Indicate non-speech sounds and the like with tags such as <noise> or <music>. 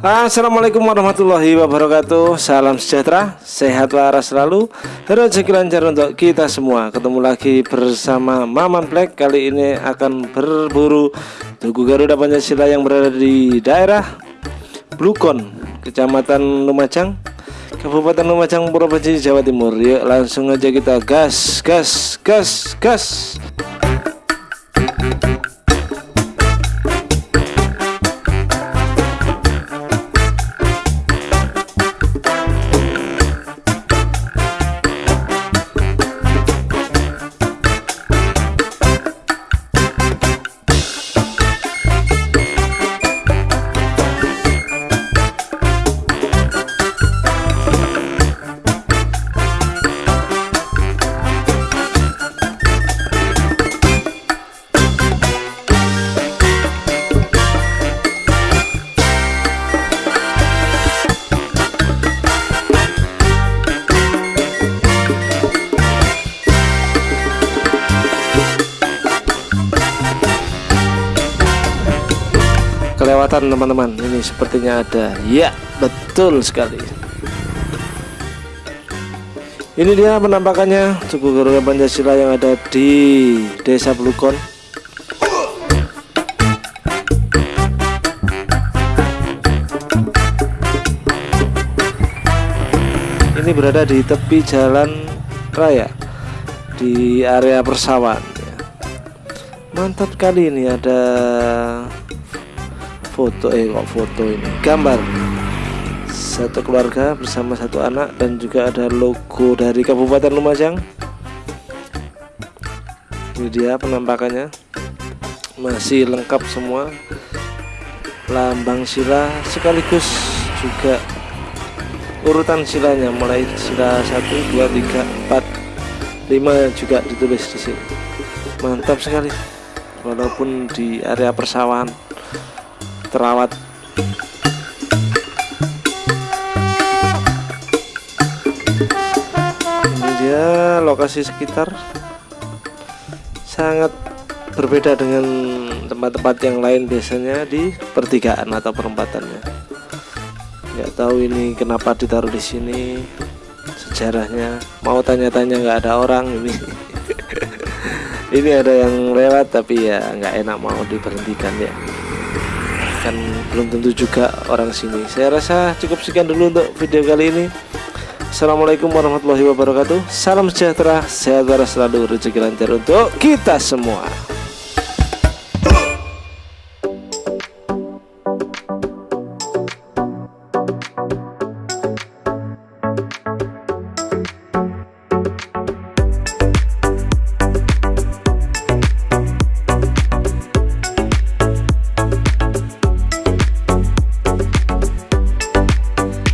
Assalamualaikum warahmatullahi wabarakatuh. Salam sejahtera, sehat waras selalu. Rezeki lancar untuk kita semua. Ketemu lagi bersama Maman Black. Kali ini akan berburu Tugu Garuda Pancasila yang berada di daerah Blukon Kecamatan Lumajang Kabupaten Lumajang Provinsi Jawa Timur. Yuk langsung aja kita gas gas gas gas kelewatan teman-teman. Ini sepertinya ada. Ya betul sekali. Ini dia penampakannya Tugu Garuda Pancasila yang ada di desa Blukon ini berada di tepi jalan raya di area persawahan ya. mantap kali ini ada foto eh kok foto ini? Gambar. Satu keluarga bersama satu anak dan juga ada logo dari Kabupaten Lumajang. Ini dia penampakannya. Masih lengkap semua. Lambang sila sekaligus juga urutan silanya. Mulai sila 1 2 3 4 5 juga ditulis di sini. Mantap sekali. Walaupun di area persawahan terawat. Ini dia lokasi sekitar. Sangat berbeda dengan tempat-tempat yang lain biasanya di pertigaan atau perempatannya. Nggak tahu ini kenapa ditaruh di sini sejarahnya. Mau tanya-tanya nggak ada orang ini. <laughs> Ini ada yang lewat tapi ya nggak enak mau diberhentikan ya kan belum tentu juga orang sini. Saya rasa cukup sekian dulu untuk video kali ini. Assalamualaikum warahmatullahi wabarakatuh. Salam sejahtera Sehat selalu Rezeki lancar untuk kita semua